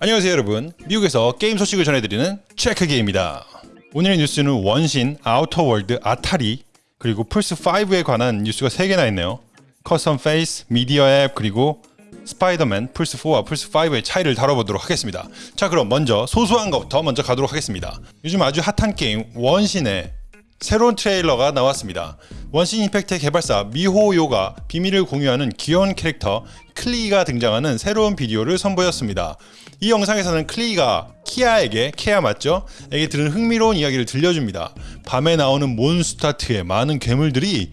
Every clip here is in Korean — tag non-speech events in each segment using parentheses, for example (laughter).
안녕하세요 여러분. 미국에서 게임 소식을 전해드리는 체크게입니다. 오늘의 뉴스는 원신, 아우터월드, 아타리 그리고 플스5에 관한 뉴스가 3개나 있네요. custom face, 미디어 앱 그리고 스파이더맨 플스4와 플스5의 차이를 다뤄보도록 하겠습니다. 자 그럼 먼저 소소한 것부터 먼저 가도록 하겠습니다. 요즘 아주 핫한 게임 원신의 새로운 트레일러가 나왔습니다. 원신 임팩트의 개발사 미호요가 비밀을 공유하는 귀여운 캐릭터 클리가 등장하는 새로운 비디오를 선보였습니다. 이 영상에서는 클리가 키아에게 케아 맞죠? 에게 들은 흥미로운 이야기를 들려줍니다. 밤에 나오는 몬스타트의 많은 괴물들이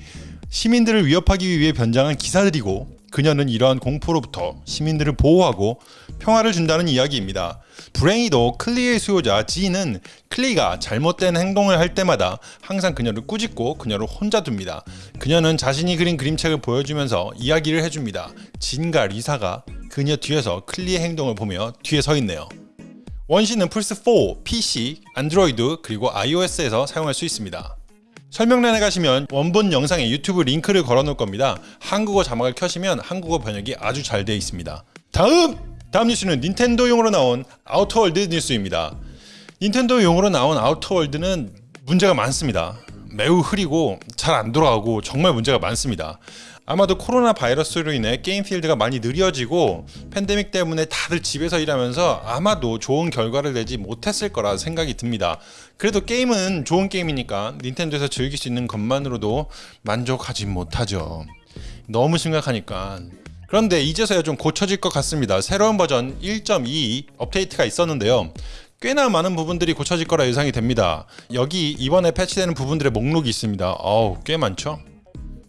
시민들을 위협하기 위해 변장한 기사들이고 그녀는 이러한 공포로부터 시민들을 보호하고 평화를 준다는 이야기입니다. 불행히도 클리의 수요자 지는 클리가 잘못된 행동을 할 때마다 항상 그녀를 꾸짖고 그녀를 혼자 둡니다. 그녀는 자신이 그린 그림책을 보여주면서 이야기를 해줍니다. 진과 리사가 그녀 뒤에서 클리의 행동을 보며 뒤에 서 있네요. 원신은 플스4, PC, 안드로이드 그리고 iOS에서 사용할 수 있습니다. 설명란에 가시면 원본 영상에 유튜브 링크를 걸어 놓을 겁니다. 한국어 자막을 켜시면 한국어 번역이 아주 잘 되어 있습니다. 다음! 다음 뉴스는 닌텐도용으로 나온 아우터월드 뉴스입니다. 닌텐도용으로 나온 아우터월드는 문제가 많습니다. 매우 흐리고 잘 안 돌아가고 정말 문제가 많습니다. 아마도 코로나 바이러스로 인해 게임 필드가 많이 느려지고 팬데믹 때문에 다들 집에서 일하면서 아마도 좋은 결과를 내지 못했을 거라 생각이 듭니다. 그래도 게임은 좋은 게임이니까 닌텐도에서 즐길 수 있는 것만으로도 만족하지 못하죠. 너무 심각하니까 그런데 이제서야 좀 고쳐질 것 같습니다. 새로운 버전 1.2 업데이트가 있었는데요. 꽤나 많은 부분들이 고쳐질 거라 예상이 됩니다. 여기 이번에 패치되는 부분들의 목록이 있습니다. 어우 꽤 많죠?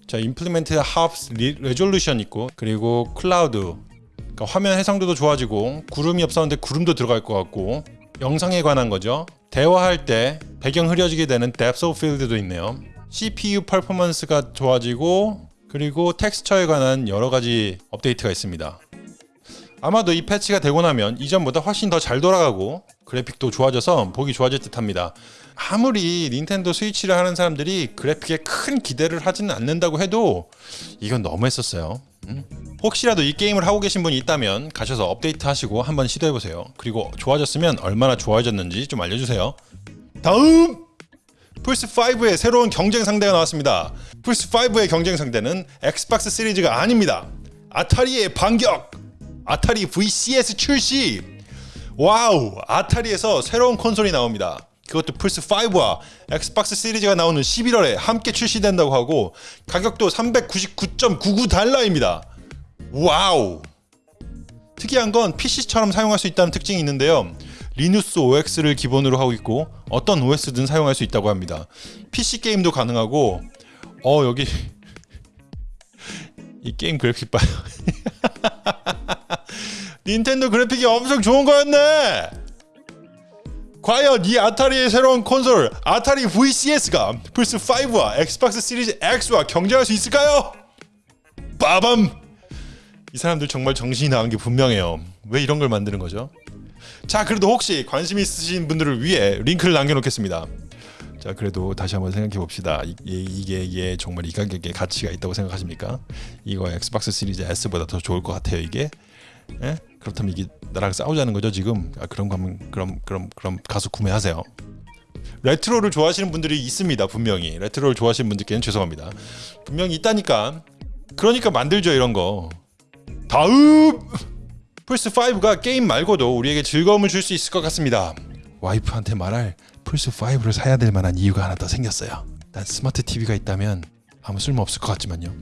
자, implement half resolution 있고 그리고 클라우드 그러니까 화면 해상도도 좋아지고 구름이 없었는데 구름도 들어갈 것 같고 영상에 관한 거죠. 대화할 때 배경 흐려지게 되는 depth of field도 있네요. CPU 퍼포먼스가 좋아지고 그리고 텍스처에 관한 여러 가지 업데이트가 있습니다. 아마도 이 패치가 되고 나면 이전보다 훨씬 더 잘 돌아가고 그래픽도 좋아져서 보기 좋아질 듯 합니다. 아무리 닌텐도 스위치를 하는 사람들이 그래픽에 큰 기대를 하지는 않는다고 해도 이건 너무 했었어요. 음? 혹시라도 이 게임을 하고 계신 분이 있다면 가셔서 업데이트 하시고 한번 시도해보세요. 그리고 좋아졌으면 얼마나 좋아졌는지 좀 알려주세요. 다음! 플스5의 새로운 경쟁 상대가 나왔습니다. 플스5의 경쟁 상대는 엑스박스 시리즈가 아닙니다. 아타리의 반격! 아타리 VCS 출시! 와우! 아타리에서 새로운 콘솔이 나옵니다. 그것도 플스5와 엑스박스 시리즈가 나오는 11월에 함께 출시된다고 하고 가격도 399.99달러입니다. 와우! 특이한 건 PC처럼 사용할 수 있다는 특징이 있는데요. 리눅스 OS를 기본으로 하고 있고 어떤 OS든 사용할 수 있다고 합니다. PC 게임도 가능하고 어 여기 (laughs) 이 게임 그래픽 봐요. (laughs) 닌텐도 그래픽이 엄청 좋은 거였네. 과연 이 아타리의 새로운 콘솔 아타리 VCS가 플스 5와 엑스박스 시리즈 X와 경쟁할 수 있을까요? 빠밤! 이 사람들 정말 정신이 나간 게 분명해요. 왜 이런 걸 만드는 거죠? 자, 그래도 혹시 관심 있으신 분들을 위해 링크를 남겨놓겠습니다. 자, 그래도 다시 한번 생각해 봅시다. 이, 이게 이게 정말 이 가격에 가치가 있다고 생각하십니까? 이거 엑스박스 시리즈 S보다 더 좋을 것 같아요. 이게 예? 그렇다면 이게 나랑 싸우자는 거죠 지금? 아, 그럼 그럼 그럼 그럼 그럼 가서 구매하세요. 레트로를 좋아하시는 분들이 있습니다 분명히. 레트로를 좋아하시는 분들께는 죄송합니다. 분명히 있다니까. 그러니까 만들죠 이런 거. 다음! 플스5가 게임 말고도 우리에게 즐거움을 줄 수 있을 것 같습니다. 와이프한테 말할 플스5를 사야 될 만한 이유가 하나 더 생겼어요. 난 스마트 TV가 있다면 아무 쓸모 없을 것 같지만요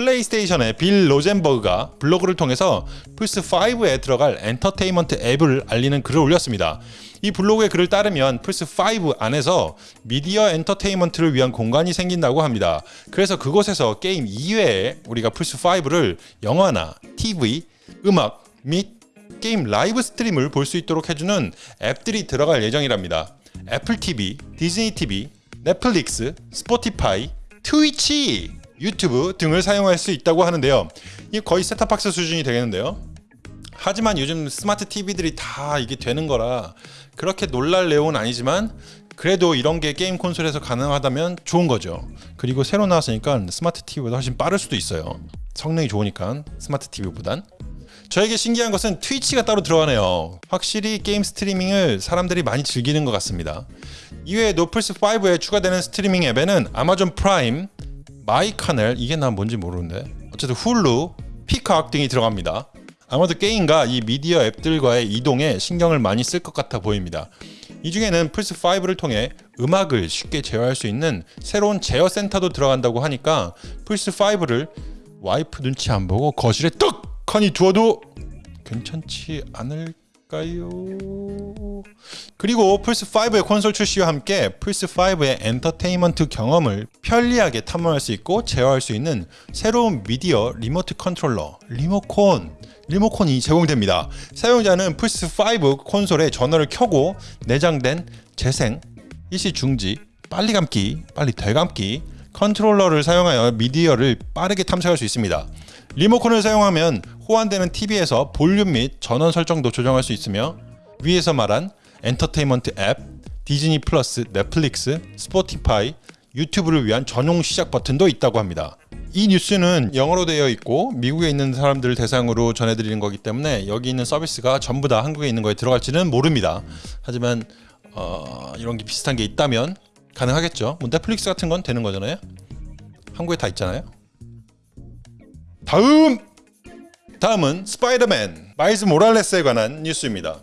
플레이스테이션의 빌 로젠버그가 블로그를 통해서 플스5에 들어갈 엔터테인먼트 앱을 알리는 글을 올렸습니다. 이 블로그의 글을 따르면 플스5 안에서 미디어 엔터테인먼트를 위한 공간이 생긴다고 합니다. 그래서 그곳에서 게임 이외에 우리가 플스5를 영화나 TV, 음악 및 게임 live stream을 볼 수 있도록 해주는 앱들이 들어갈 예정이랍니다. 애플 TV, 디즈니 TV, 넷플릭스, 스포티파이, 트위치 유튜브 등을 사용할 수 있다고 하는데요. 이 거의 셋탑박스 수준이 되겠는데요. 하지만 요즘 스마트 TV들이 다 이게 되는 거라 그렇게 놀랄 내용은 아니지만 그래도 이런 게 게임 콘솔에서 가능하다면 좋은 거죠. 그리고 새로 나왔으니까 스마트 TV보다 훨씬 빠를 수도 있어요. 성능이 좋으니까 스마트 TV보단. 저에게 신기한 것은 트위치가 따로 들어가네요. 확실히 게임 스트리밍을 사람들이 많이 즐기는 것 같습니다. 이외에도 플스5에 추가되는 스트리밍 앱에는 아마존 프라임, MyCanal, 이게 난 뭔지 모르는데 어쨌든 훌루, Peacock 등이 들어갑니다. 아마도 게임과 이 미디어 앱들과의 이동에 신경을 많이 쓸 것 같아 보입니다. 이 중에는 플스5를 통해 음악을 쉽게 제어할 수 있는 새로운 제어 센터도 들어간다고 하니까 플스5를 와이프 눈치 안 보고 거실에 떡하니 두어도 괜찮지 않을까요? 그리고 플스5의 콘솔 출시와 함께 플스5의 엔터테인먼트 경험을 편리하게 탐험할 수 있고 제어할 수 있는 새로운 미디어 리모트 컨트롤러 리모콘 리모콘이 제공됩니다. 사용자는 플스5 콘솔에 전원을 켜고 내장된 재생, 일시 중지, 빨리 감기, 빨리 되감기, 컨트롤러를 사용하여 미디어를 빠르게 탐색할 수 있습니다. 리모컨을 사용하면 호환되는 TV에서 볼륨 및 전원 설정도 조정할 수 있으며 위에서 말한 엔터테인먼트 앱, 디즈니 플러스, 넷플릭스, 스포티파이, 유튜브를 위한 전용 시작 버튼도 있다고 합니다. 이 뉴스는 영어로 되어 있고 미국에 있는 사람들을 대상으로 전해드리는 거기 때문에 여기 있는 서비스가 전부 다 한국에 있는 거에 들어갈지는 모릅니다. 하지만 어, 이런 게 비슷한 게 있다면 가능하겠죠. 뭐 넷플릭스 같은 건 되는 거잖아요. 한국에 다 있잖아요. 다음 다음은 스파이더맨 마일즈 모랄레스에 관한 뉴스입니다.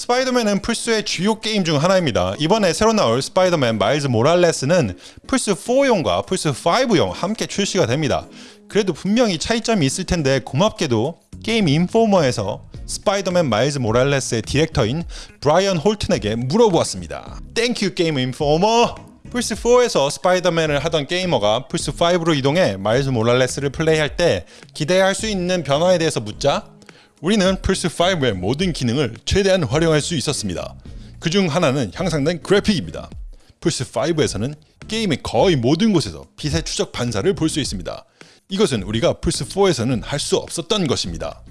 스파이더맨은 플스의 주요 게임 중 하나입니다. 이번에 새로 나올 스파이더맨 마일즈 모랄레스는 플스 4용과 플스 5용 함께 출시가 됩니다. 그래도 분명히 차이점이 있을 텐데 고맙게도 게임 인포머에서 스파이더맨 마일즈 모랄레스의 디렉터인 브라이언 홀튼에게 물어보았습니다. Thank you 게임 인포머! 플스4에서 스파이더맨을 하던 게이머가 플스5로 이동해 마일즈 모랄레스를 플레이할 때 기대할 수 있는 변화에 대해서 묻자 우리는 플스5의 모든 기능을 최대한 활용할 수 있었습니다. 그 중 하나는 향상된 그래픽입니다. 플스5에서는 게임의 거의 모든 곳에서 빛의 추적 반사를 볼 수 있습니다. 이것은 우리가 플스4에서는 할 수 없었던 것입니다.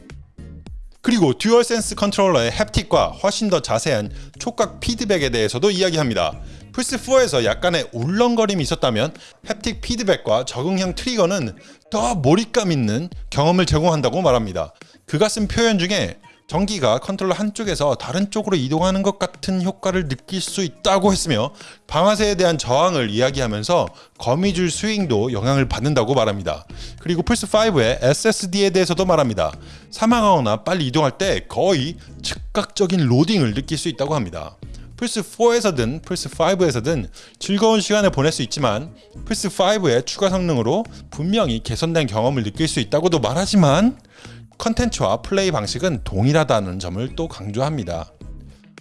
그리고 듀얼센스 컨트롤러의 햅틱과 훨씬 더 자세한 촉각 피드백에 대해서도 이야기합니다. 플스4에서 약간의 울렁거림이 있었다면 햅틱 피드백과 적응형 트리거는 더 몰입감 있는 경험을 제공한다고 말합니다. 그가 쓴 표현 중에 전기가 컨트롤러 한쪽에서 다른 쪽으로 이동하는 것 같은 효과를 느낄 수 있다고 했으며 방아쇠에 대한 저항을 이야기하면서 거미줄 스윙도 영향을 받는다고 말합니다. 그리고 플스5의 SSD에 대해서도 말합니다. 사망하거나 빨리 이동할 때 거의 즉각적인 로딩을 느낄 수 있다고 합니다. 플스4에서든 플스5에서든 즐거운 시간을 보낼 수 있지만 플스5의 추가 성능으로 분명히 개선된 경험을 느낄 수 있다고도 말하지만 컨텐츠와 플레이 방식은 동일하다는 점을 또 강조합니다.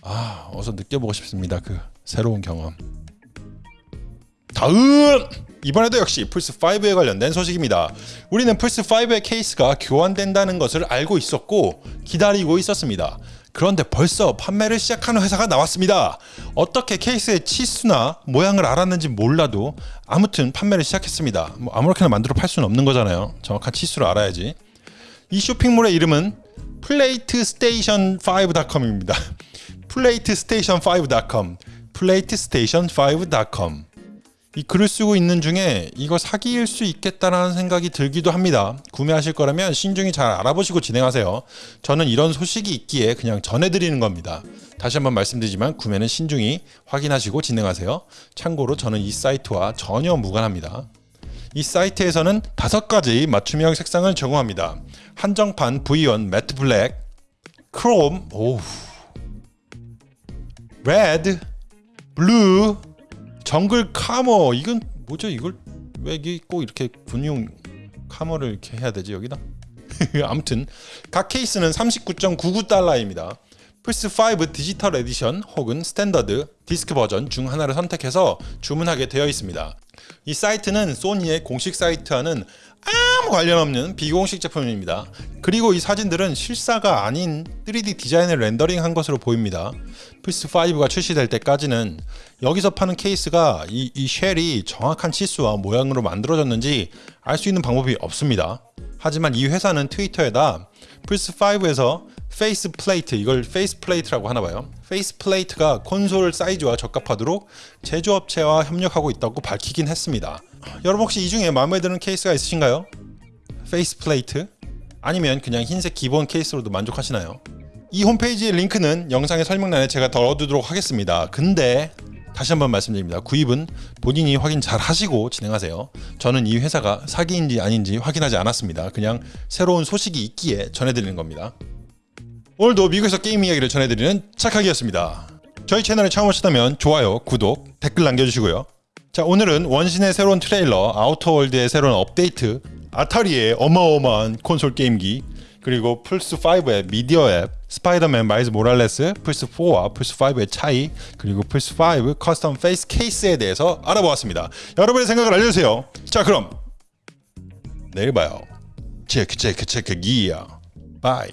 아, 어서 느껴보고 싶습니다. 그 새로운 경험. 다음! 이번에도 역시 플스5에 관련된 소식입니다. 우리는 플스5의 케이스가 교환된다는 것을 알고 있었고 기다리고 있었습니다. 그런데 벌써 판매를 시작하는 회사가 나왔습니다. 어떻게 케이스의 치수나 모양을 알았는지 몰라도 아무튼 판매를 시작했습니다. 뭐 아무렇게나 만들어 팔 수는 없는 거잖아요. 정확한 치수를 알아야지. 이 쇼핑몰의 이름은 platestation5.com입니다. platestation5.com platestation5.com 이 글을 쓰고 있는 중에 이거 사기일 수 있겠다라는 생각이 들기도 합니다. 구매하실 거라면 신중히 잘 알아보시고 진행하세요. 저는 이런 소식이 있기에 그냥 전해드리는 겁니다. 다시 한번 말씀드리지만 구매는 신중히 확인하시고 진행하세요. 참고로 저는 이 사이트와 전혀 무관합니다. 이 사이트에서는 다섯 가지 맞춤형 색상을 제공합니다. 한정판 V1 matte black, chrome, 오, red, blue, jungle camo. 이건 뭐죠? 이걸 왜 꼭 이렇게 군용 camo를 이렇게 해야 되지 여기다? (laughs) 아무튼 각 케이스는 39.99달러입니다. 플스5 디지털 에디션 혹은 스탠더드 디스크 버전 중 하나를 선택해서 주문하게 되어 있습니다. 이 사이트는 소니의 공식 사이트와는 아무 관련 없는 비공식 제품입니다. 그리고 이 사진들은 실사가 아닌 3D 디자인을 렌더링한 것으로 보입니다. 플스5가 출시될 때까지는 여기서 파는 케이스가 이, 이 shell이 정확한 치수와 모양으로 만들어졌는지 알 수 있는 방법이 없습니다. 하지만 이 회사는 트위터에다 플스5에서 face plate 이걸 face plate라고 하나 봐요. face plate가 콘솔 사이즈와 적합하도록 제조업체와 협력하고 있다고 밝히긴 했습니다. 여러분 혹시 이 중에 마음에 드는 케이스가 있으신가요? faceplate 아니면 그냥 흰색 기본 케이스로도 만족하시나요? 이 홈페이지의 링크는 영상의 설명란에 제가 걸어두도록 하겠습니다. 근데 다시 한번 말씀드립니다. 구입은 본인이 확인 잘 하시고 진행하세요. 저는 이 회사가 사기인지 아닌지 확인하지 않았습니다. 그냥 새로운 소식이 있기에 전해드리는 겁니다. 오늘도 미국에서 게임 이야기를 전해드리는 착하기였습니다. 저희 채널에 처음 오셨다면 좋아요, 구독, 댓글 남겨주시고요. 자 오늘은 원신의 새로운 트레일러, 아우터월드의 새로운 업데이트, 아타리의 어마어마한 콘솔 게임기, 그리고 플스5의 미디어 앱, 스파이더맨 마일즈 모랄레스, 플스4와 플스5의 차이, 그리고 플스5 custom face 케이스에 대해서 알아보았습니다. 여러분의 생각을 알려주세요. 자 그럼 내일 봐요. 체크 체크 체크 기야. 바이.